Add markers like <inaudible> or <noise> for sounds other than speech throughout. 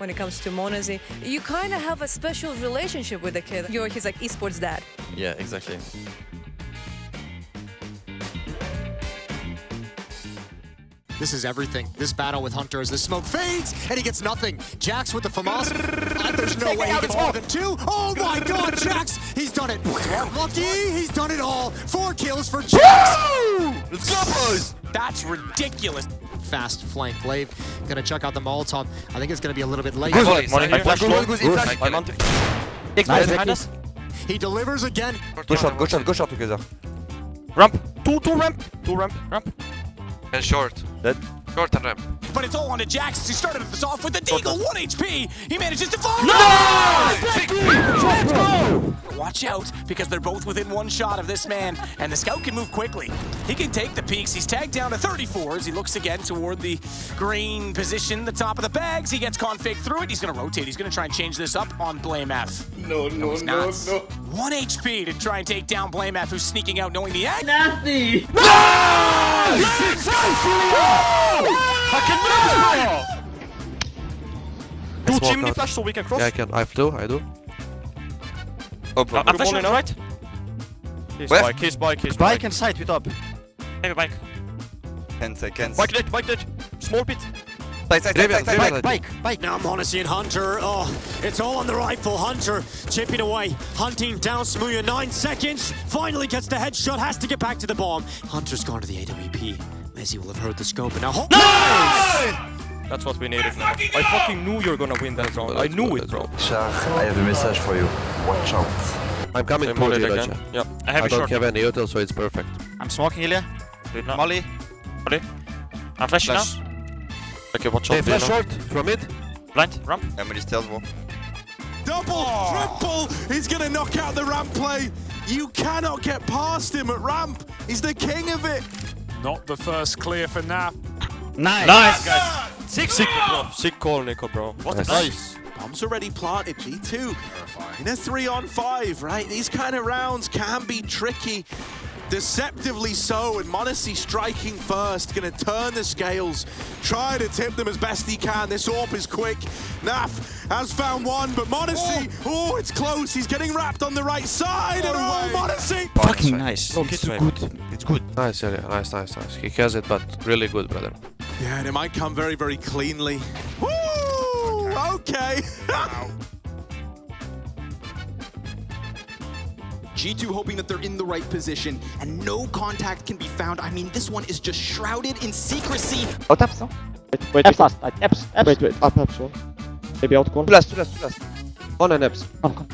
when it comes to m0NESY. You kind of have a special relationship with the kid. You're his like esports dad. Yeah, exactly. This is everything. This battle with Hunter as the smoke fades, and he gets nothing. Jax with the FAMAS. There's no way he gets more than two. Oh my god, Jax! He's done it. Lucky, he's done it all. Four kills for Jax. Let's go, boys! That's ridiculous. Fast flank. gla1ve gonna check out the Molotov. I think it's gonna be a little bit late. I flash Nice. He delivers again. Go shot, go shot, go shot together. Ramp. Two, two ramp. Two ramp. Ramp. And short. Dead. Short and ramp. But it's all on to Jax. He started this off with the Deagle, 1 HP. He manages to fall. Let's go! Watch out, because they're both within one shot of this man, and the scout can move quickly. He can take the peaks. He's tagged down to 34 as he looks again toward the green position, the top of the bags. He gets config through it. He's going to rotate. He's going to try and change this up on blameF. No, no, no, no, not. One HP to try and take down blameF, who's sneaking out knowing the end. Do smoke chimney out. flash so we can cross. Yeah, I can. I do. I do. Oh, bro. I'm I'm flashing flashing. right. He's Where? bike, he's bike, he's Bike bike. and side with up. Maybe bike. 10 seconds. Bike dead, bike dead. Small pit. Side, side, side, side, side. Bike, bike, bike. Now m0NESY and Hunter. Oh, it's all on the rifle. Hunter chipping away, hunting down Smooya. Nine seconds. Finally gets the headshot. Has to get back to the bomb. Hunter's gone to the AWP. Messi will have heard the scope and now. Ho- That's what we needed now. I fucking knew you were gonna win that round. I knew it, bro. Char, I have a message for you. Watch out. I'm coming Same to you, again. Dacia. Yeah. I have I a don't have any util, so it's perfect. I'm smoking Ilya. Did. Molly. Molly. I'm flashing Flash. now. Okay, watch Hey, out. flash Lena. short from it. Blind. Ramp. Emily stealth wall. Double, oh. triple. He's going to knock out the ramp play. You cannot get past him at ramp. He's the king of it. Not the first clear for Naf. Nice. Nice, guys. Sick, sick, bro. Sick call, Nico, bro. What Nice. nice. Bombs already planted. G2 in a three on five, right? These kind of rounds can be tricky. Deceptively so, and m0NESY striking first, gonna turn the scales, try to tip them as best he can. This AWP is quick. Naf has found one, but m0NESY, oh, it's close. He's getting wrapped on the right side, and oh, m0NESY! Fucking nice. No, it's good. It's good. Nice, yeah, nice, nice, nice. He has it, but really good, brother. Yeah, and it might come very, very cleanly. Woo! Okay. <laughs> G2 hoping that they're in the right position and no contact can be found. I mean, this one is just shrouded in secrecy. Out apps, no? Wait, wait, apps last. Uh, apps, apps. Wait, wait, up, apps, one. Maybe out corner. Two last, two last, two last. One and Eps. Come, come.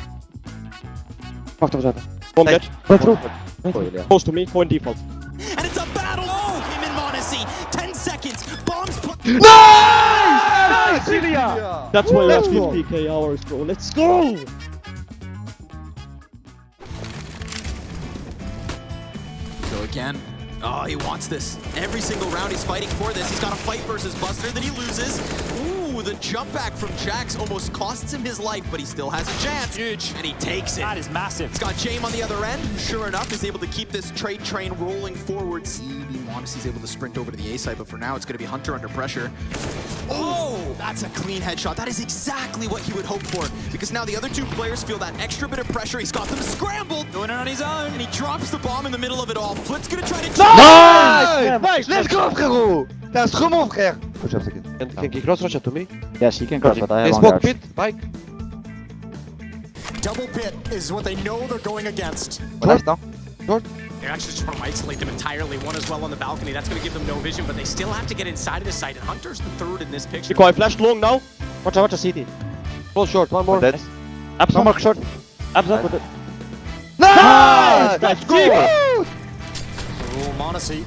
Fuck the other. Bomb dead. Go through. Close to me, go in default. And it's a battle. Oh, him and m0NESY. 10 seconds. Bombs put. That's why we have 50k hours, bro. Let's go! Again, oh, he wants this. Every single round he's fighting for this. He's got a fight versus Buster that he loses. Ooh, the jump back from Jax almost costs him his life, but he still has a chance. Huge. And he takes it. That is massive. He's got Jame on the other end. Sure enough, is able to keep this trade train rolling forward. CB m0NESY's able to sprint over to the A side, but for now, it's going to be Hunter under pressure. Oh, oh, that's a clean headshot. That is exactly what he would hope for, because now the other two players feel that extra bit of pressure. He's got them scrambled, doing it on his own, and he drops the bomb in the middle of it all. Flit's going to try to... Nice! Nice! Let's go, frérot! T'es un trop mon frère! Push up second. Can, can ah. he cross rush to me? Yes, he can cross, but I Hey, have smoke one pit, bike. Double pit is what they know they're going against. One apps now. They're actually just trying to isolate them entirely. One as well on the balcony. That's going to give them no vision, but they still have to get inside of the site. And Hunter's the third in this picture. Nico, I flashed long now. Watch out, watch out, CT. Full short, one more. Dead. Apps, one more short. Apps, up with it. Nice! Let's go! Oh, m0NESY.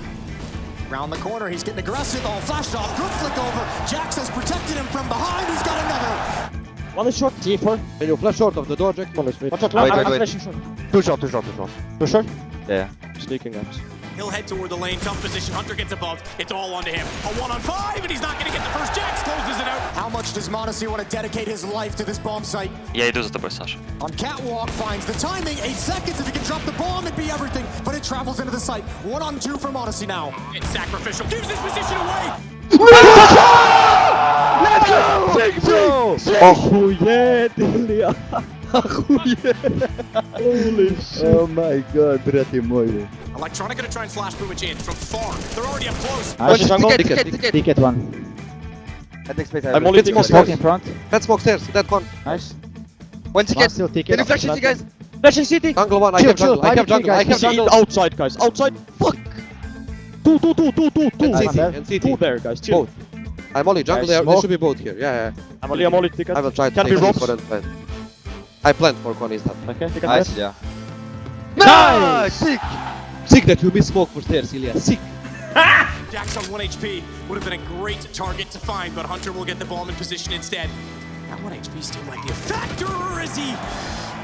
Round the corner, he's getting aggressive. Oh, flash off, good flick over. Jax has protected him from behind. He's got another. One is short. T4. Can you flash short of the door, Jack? One is straight. Watch out, Wait, I'm, wait, I'm wait. flashing short. Two short, two short, two short. Two short? Yeah. Sneaking apps. He'll head toward the lane. Tough position. Hunter gets above. It's all onto him. A one on five, and he's not going to get the first. Jax closes it out. How much does m0NESY want to dedicate his life to this bomb site? Yeah, he does it the best, Sasha. On catwalk, finds the timing. Eight seconds. If he can drop the bomb, it'd be everything. But it travels into the site. One on two for m0NESY now. It's sacrificial. Gives his position away. Let's go! Let's go! Oh, yeah, Holy shit. Oh my god, брат ты. Electronic gonna try and flash boom in from far. They're already up close. Ah, nice jungle. Ticket, ticket, ticket. Ticket one. I take space. I'm only taking smoke stairs. in front. Let's smoke stairs, that one. Nice. One ticket. Still ticket. Can you flash it, guys? Flashing city. Jungle one, I Chill, have chill. jungle, I have Five jungle, I guys. have jungle. outside, guys. Outside. Fuck. Two, two, two, two, two, two. And CT, and CT. Two there, guys. Chill. Both. I'm only jungle, there, there should be both here, yeah, yeah. I'm only, I'm only ticket. I will try to Can take be it for that plan. I planned for Con instead. Okay, ticket Nice, yeah. Nice! Sick! Sick that you miss smoke for stairs, Ilya, sick! <laughs> Jax on 1 HP would have been a great target to find, but Hunter will get the bomb in position instead. That 1 HP still might be a factor or is he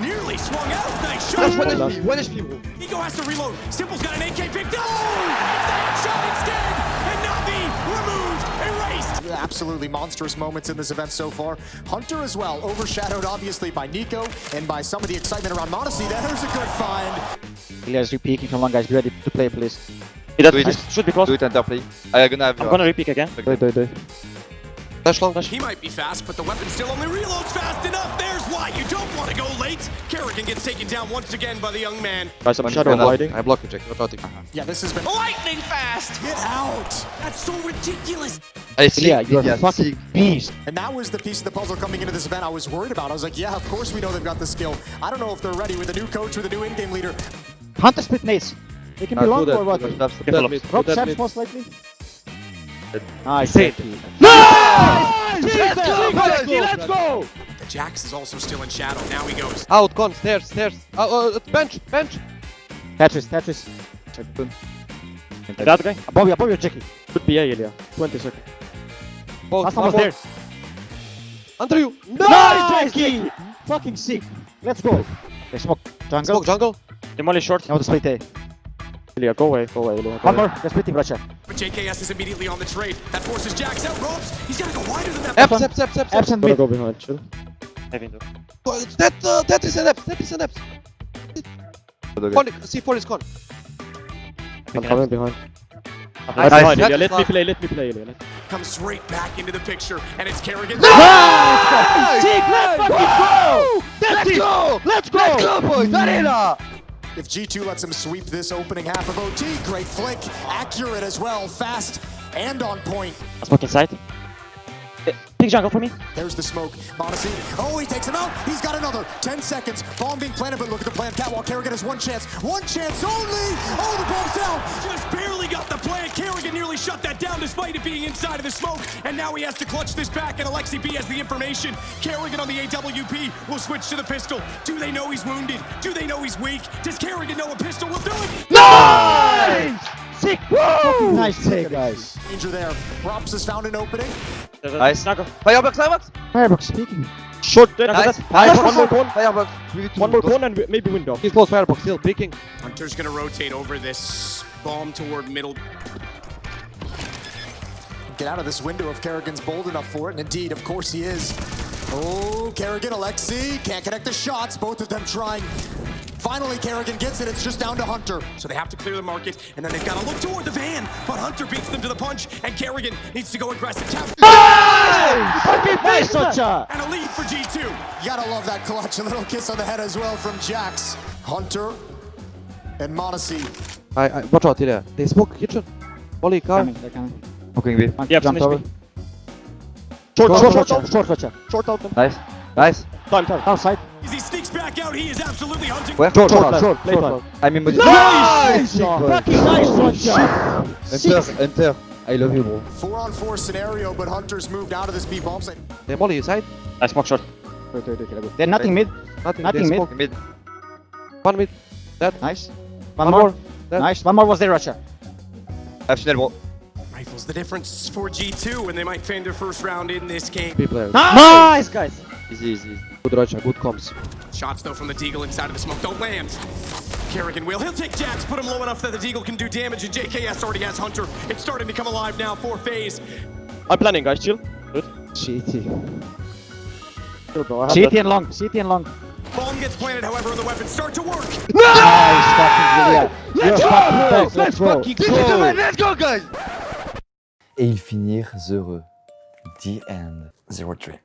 nearly swung out. Nice shot. That's 1 HP, 1 HP, bro. Ego has to reload. s1mple's got an AK picked up. It's the headshot instead. And Navi removed, erased. Absolutely monstrous moments in this event so far. Hunter as well, overshadowed obviously by Nico and by some of the excitement around m0NESY. There's a good find. Elias re-peeking from long, guys. Be ready to play, please. Do it. Should be close. Do it enter play. I'm gonna have I'm gonna re-peek again. Do, do, do. Flash long, flash. He might be fast, but the weapon still only reloads fast enough. There's why you don't want to go late. karrigan gets taken down once again by the young man. Guys, I'm One shadow grenade. I block you, Jack, not routing. Uh-huh. Yeah, this has been Lightning fast. get out. That's so ridiculous. I see. Ilya, you're a fucking beast. And that was the piece of the puzzle coming into this event I was worried about. I was like, yeah, of course we know they've got the skill. I don't know if they're ready with a new coach, with a new in-game leader. Hunter split nades. They can be Ah, long that, or what? do that, do Careful. that mid, do Rob that Shaps mid. most likely. Nice. Insane. Nice! Let's go, let's go, let's go! The Jax is also still in shadow. Now he goes. Out, Con, stairs, stairs. Uh, uh, bench, bench. Tetris, Tetris. Check boom. That guy? Above you, above you, Jackie. Could be A, Ilya. 20 seconds. Both, Last one was there. Under you. Nice, Jackie! Fucking sick. Let's go. Okay, smoke. Jungle. Smoke jungle. Demolish short. Now the split A. Ilya, go away, go away, Ilya. One more. They're splitting, Russia. But JKS is immediately on the trade. That forces Jax out ropes. He's got to go wider than that. Eps, eps, eps, eps. Absent mid. go behind, chill. Oh, That, uh, that is an eps, that is an eps. Con, C4 is con. I'm coming behind. Nice. I'm behind, Nice. Ilya. Let me play, let me play, Ilya. Let- Comes right back into the picture, and it's karrigan. Sick, let's fucking go! Let's go! Let's go! Let's go, boys! Arena! If G2 lets him sweep this opening half of OT, great flick, accurate as well, fast and on point. Smoke inside. Uh, Big jungle for me. There's the smoke. Monacy. Oh, he takes him out. He's got another. 10 seconds. Bomb being planted, but look at the plan. Catwalk. karrigan has one chance. One chance only. Oh, the bomb's down. Just barely got the plant. karrigan nearly shut that down despite it being inside of the smoke. And now he has to clutch this back, and Aleksib has the information. karrigan on the AWP will switch to the pistol. Do they know he's wounded? Do they know he's weak? Does karrigan know a pistol will do it? Nice! Sick! Woo! Nice take, guys. Danger there. Props has found an opening. Nice. Firebox, firebox. Firebox speaking. Short dead. Nice. Nice. One more cone. Firebox. One more cone and maybe window. He's close firebox, still peeking. Hunter's gonna rotate over this bomb toward middle. Get out of this window if karrigan's bold enough for it. And indeed, of course he is. Oh, karrigan, Alexi. Can't connect the shots. Both of them trying. Finally, karrigan gets it. It's just down to Hunter. So they have to clear the market, and then they've got to look toward the van. But Hunter beats them to the punch, and karrigan needs to go aggressive. Tap Fucking nice, Socha! and a lead for G2. You gotta love that clutch. A little kiss on the head as well from Jax. Hunter and m0NESY. I, I, watch out, Ilya. They smoke kitchen. Molly, car. Coming, they're coming. Smoking B. One Yeah, jumped over. me. Short, Short, short, short, short, short, short, short. Short. Nice. Nice. Time, time. Outside. As he sneaks back out, he is absolutely hunting. Where? Short, Short, short, short, Play short, time. I'm in modi- Nice! Fucking nice, Socha! Enter, enter. I love you, bro. Four on four scenario, but Hunter's moved out of this B bomb site. They're molly inside. I smoke short. They're nothing mid. Nothing. Nothing mid. smoke. Mid. One mid. That. Nice. One One, more. more. That- Nice. One more was there, Russia. I have Chanel, bro. Rifles the difference for G2, and they might fend their first round in this game. B player. Nice, guys. Easy, easy. easy. Good Rocha, good comms. Shots, though, from the Deagle inside of the smoke don't land. Kerrigan will. He'll take Jax, put him low enough that the Deagle can do damage, and JKS already has Hunter. It's starting to come alive now for FaZe. I'm planning, guys. Chill. Good. GT. Chill, bro. CT and long. CT and long. Bomb gets planted, however, and the weapons start to work. Nice fucking Ilya. You're fucking back. Let's go. Let's go, guys! Et ils finirent heureux. The end. Zero three.